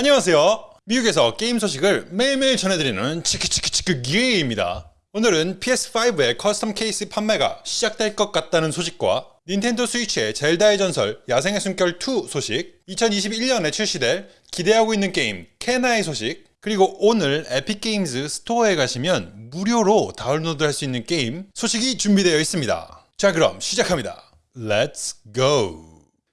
안녕하세요. 미국에서 게임 소식을 매일매일 전해드리는 치키치키치키 기입니다. 오늘은 PS5의 custom 케이스 판매가 시작될 것 같다는 소식과 닌텐도 스위치의 젤다의 전설 야생의 숨결 2 소식 2021년에 출시될 기대하고 있는 게임 케나의 소식 그리고 오늘 에픽게임즈 스토어에 가시면 무료로 다운로드 할 수 있는 게임 소식이 준비되어 있습니다. 자 그럼 시작합니다. Let's go!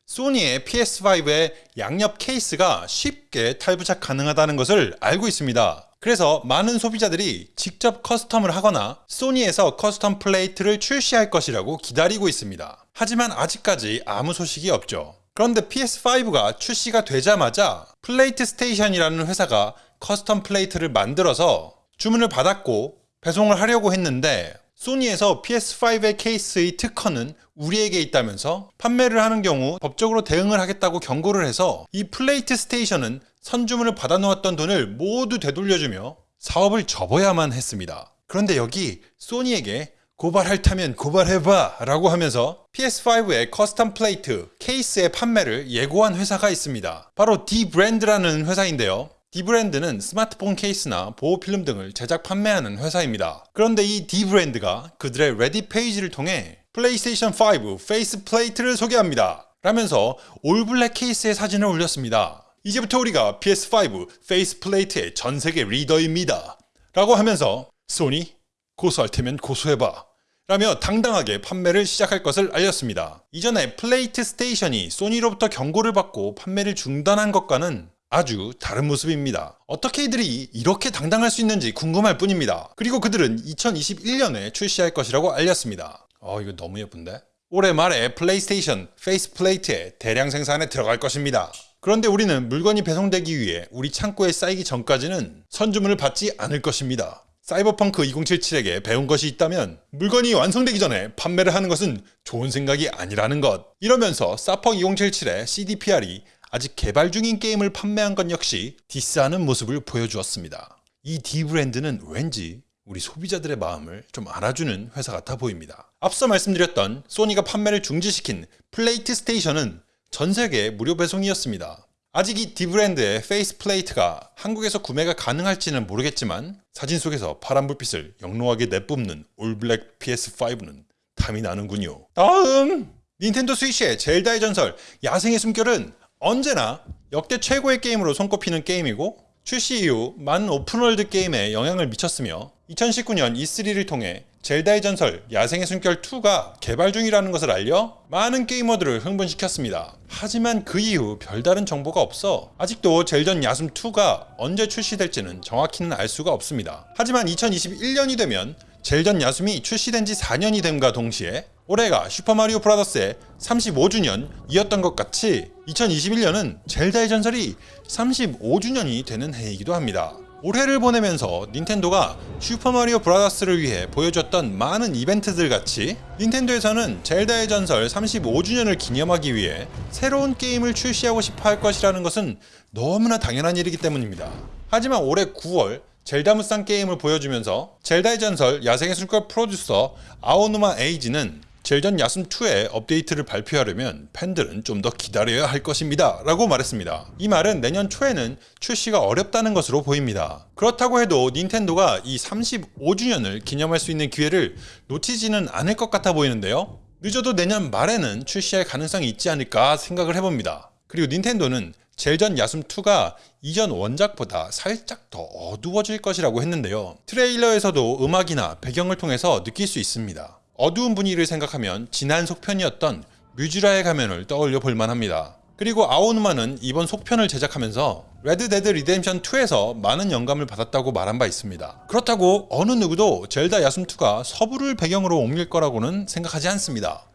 소니의 PS5의 양옆 케이스가 쉽게 탈부착 가능하다는 것을 알고 있습니다. 그래서 많은 소비자들이 직접 custom을 하거나 소니에서 custom 플레이트를 출시할 것이라고 기다리고 있습니다. 하지만 아직까지 아무 소식이 없죠. 그런데 PS5가 출시가 되자마자 PlateStation이라는 회사가 custom 플레이트를 만들어서 주문을 받았고 배송을 하려고 했는데 소니에서 PS5의 케이스의 특허는 우리에게 있다면서 판매를 하는 경우 법적으로 대응을 하겠다고 경고를 해서 이 PlateStation은 선주문을 받아놓았던 돈을 모두 되돌려주며 사업을 접어야만 했습니다. 그런데 여기 소니에게 고발할 테면 고발해봐 라고 하면서 PS5의 custom 플레이트 케이스의 판매를 예고한 회사가 있습니다. 바로 dbrand라는 회사인데요. dbrand는 스마트폰 케이스나 보호필름 등을 제작 판매하는 회사입니다. 그런데 이 dbrand가 그들의 Reddit 페이지를 통해 플레이스테이션 5 faceplate를 소개합니다. 라면서 all black 케이스의 사진을 올렸습니다. 이제부터 우리가 PS5 faceplate의 전세계 리더입니다. 라고 하면서 소니 고소할 테면 고소해봐. 라며 당당하게 판매를 시작할 것을 알렸습니다. 이전에 PlateStation이 소니로부터 경고를 받고 판매를 중단한 것과는 아주 다른 모습입니다. 어떻게 이들이 이렇게 당당할 수 있는지 궁금할 뿐입니다. 그리고 그들은 2021년에 출시할 것이라고 알렸습니다. 어 이거 너무 예쁜데? 올해 말에 플레이스테이션 faceplate의 대량 생산에 들어갈 것입니다. 그런데 우리는 물건이 배송되기 위해 우리 창고에 쌓이기 전까지는 선주문을 받지 않을 것입니다. 사이버펑크 2077에게 배운 것이 있다면 물건이 완성되기 전에 판매를 하는 것은 좋은 생각이 아니라는 것. 이러면서 사펑 2077의 CDPR이 아직 개발 중인 게임을 판매한 것 역시 diss하는 모습을 보여주었습니다. 이 dbrand는 왠지 우리 소비자들의 마음을 좀 알아주는 회사 같아 보입니다. 앞서 말씀드렸던 소니가 판매를 중지시킨 PlateStation은 전 세계 무료 배송이었습니다. 아직 이 dbrand의 faceplate가 한국에서 구매가 가능할지는 모르겠지만 사진 속에서 파란 불빛을 영롱하게 내뿜는 all black PS5는 탐이 나는군요. 다음! 닌텐도 스위치의 젤다의 전설 야생의 숨결은 언제나 역대 최고의 게임으로 손꼽히는 게임이고 출시 이후 많은 open world 게임에 영향을 미쳤으며 2019년 E3를 통해 젤다의 전설 야생의 숨결 2가 개발 중이라는 것을 알려 많은 게이머들을 흥분시켰습니다. 하지만 그 이후 별다른 정보가 없어 아직도 젤전 야숨 2가 언제 출시될지는 정확히는 알 수가 없습니다. 하지만 2021년이 되면 젤전 야숨이 출시된 지 4년이 됨과 동시에 올해가 슈퍼마리오 브라더스의 35주년이었던 것 같이 2021년은 젤다의 전설이 35주년이 되는 해이기도 합니다. 올해를 보내면서 닌텐도가 슈퍼마리오 브라더스를 위해 보여줬던 많은 이벤트들 같이 닌텐도에서는 젤다의 전설 35주년을 기념하기 위해 새로운 게임을 출시하고 싶어 할 것이라는 것은 너무나 당연한 일이기 때문입니다. 하지만 올해 9월 젤다 무쌍 게임을 보여주면서 젤다의 전설 야생의 술걸 프로듀서 아오누마 에이지는 젤전 야숨2의 업데이트를 발표하려면 팬들은 좀 더 기다려야 할 것입니다 라고 말했습니다. 이 말은 내년 초에는 출시가 어렵다는 것으로 보입니다. 그렇다고 해도 닌텐도가 이 35주년을 기념할 수 있는 기회를 놓치지는 않을 것 같아 보이는데요. 늦어도 내년 말에는 출시할 가능성이 있지 않을까 생각을 해봅니다. 그리고 닌텐도는 젤전 야숨2가 이전 원작보다 살짝 더 어두워질 것이라고 했는데요. 트레일러에서도 음악이나 배경을 통해서 느낄 수 있습니다. 어두운 분위기를 생각하면 지난 속편이었던 무쥬라의 가면을 떠올려 볼만합니다. 그리고 아오누마는 이번 속편을 제작하면서 Red Dead Redemption 2에서 많은 영감을 받았다고 말한 바 있습니다. 그렇다고 어느 누구도 젤다 야숨2가 서부를 배경으로 옮길 거라고는 생각하지 않습니다.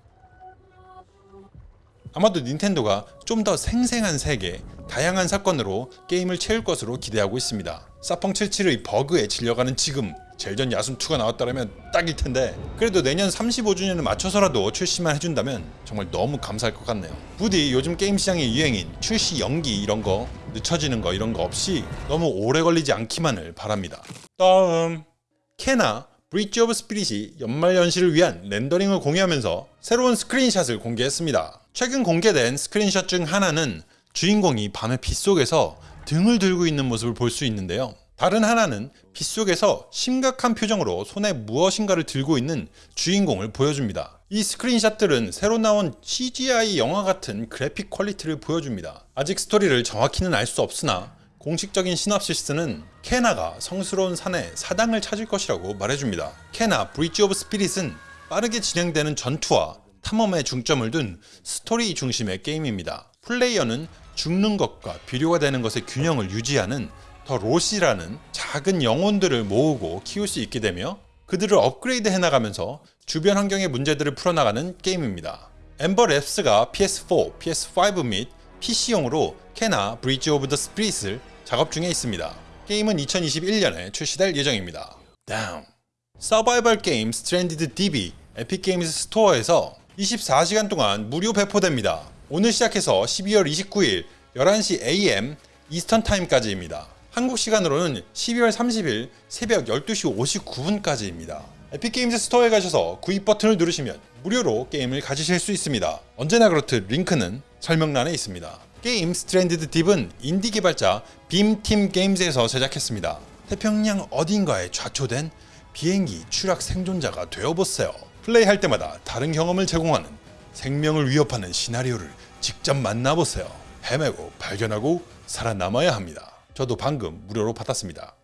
아마도 닌텐도가 좀 더 생생한 세계, 다양한 사건으로 게임을 채울 것으로 기대하고 있습니다. 사펑 77의 버그에 질려가는 지금 젤전 야숨2가 나왔다면 딱일 텐데 그래도 내년 35주년을 맞춰서라도 출시만 해준다면 정말 너무 감사할 것 같네요. 부디 요즘 게임 시장의 유행인 출시 연기 이런 거 늦춰지는 거 이런 거 없이 너무 오래 걸리지 않기만을 바랍니다. 다음 Kena Bridge of Spirits가 연말 연시를 위한 렌더링을 공유하면서 새로운 screenshot을 공개했습니다. 최근 공개된 스크린샷 중 하나는 주인공이 밤의 빗속에서 등을 들고 있는 모습을 볼 수 있는데요. 다른 하나는 빗속에서 심각한 표정으로 손에 무엇인가를 들고 있는 주인공을 보여줍니다. 이 screenshot들은 새로 나온 CGI 영화 같은 그래픽 퀄리티를 보여줍니다. 아직 스토리를 정확히는 알 수 없으나 공식적인 시놉시스는 Kena가 성스러운 산에 사당을 찾을 것이라고 말해줍니다. Kena Bridge of Spirits는 빠르게 진행되는 전투와 탐험에 중점을 둔 스토리 중심의 게임입니다. 플레이어는 죽는 것과 비료가 되는 것의 균형을 유지하는 the Rot이라는 작은 영혼들을 모으고 키울 수 있게 되며 그들을 업그레이드 해나가면서 주변 환경의 문제들을 풀어나가는 게임입니다. Ember Lab스가 PS4, PS5 및 PC용으로 Kena Bridge of the Spirit을 작업 중에 있습니다. 게임은 2021년에 출시될 예정입니다. 다음 서바이벌 게임 스트랜디드 DB 에픽 게임즈 스토어에서 24시간 동안 무료 배포됩니다. 오늘 시작해서 12월 29일 11시 AM Eastern Time까지입니다. 한국 시간으로는 12월 30일 새벽 12시 59분까지입니다. 에픽 게임즈 스토어에 가셔서 구입 버튼을 누르시면 무료로 게임을 가지실 수 있습니다. 언제나 그렇듯 링크는 설명란에 있습니다. 게임 Stranded Deep은 인디 개발자 Beam Team Games에서 제작했습니다. 태평양 어딘가에 좌초된 비행기 추락 생존자가 되어보세요. 플레이할 때마다 다른 경험을 제공하는 생명을 위협하는 시나리오를 직접 만나보세요. 헤매고 발견하고 살아남아야 합니다. 저도 방금 무료로 받았습니다.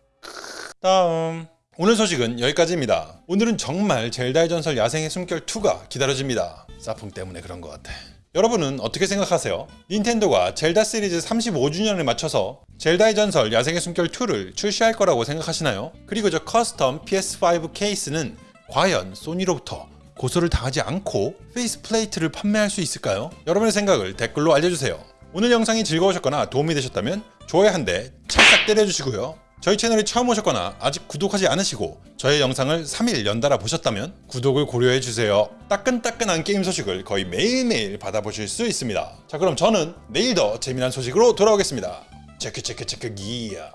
다음 오늘 소식은 여기까지입니다. 오늘은 정말 젤다의 전설 야생의 숨결 2가 기다려집니다. 사풍 때문에 그런 것 같아. 여러분은 어떻게 생각하세요? 닌텐도가 젤다 시리즈 35주년을 맞춰서 젤다의 전설 야생의 숨결 2를 출시할 거라고 생각하시나요? 그리고 저 custom PS5 케이스는 과연 소니로부터 고소를 당하지 않고 faceplate를 판매할 수 있을까요? 여러분의 생각을 댓글로 알려주세요. 오늘 영상이 즐거우셨거나 도움이 되셨다면 좋아요 한 대 찰싹 때려주시고요. 저희 채널에 처음 오셨거나 아직 구독하지 않으시고 저의 영상을 3일 연달아 보셨다면 구독을 고려해주세요. 따끈따끈한 게임 소식을 거의 매일매일 받아보실 수 있습니다. 자 그럼 저는 내일 더 재미난 소식으로 돌아오겠습니다. 체크 체크 체크 기야.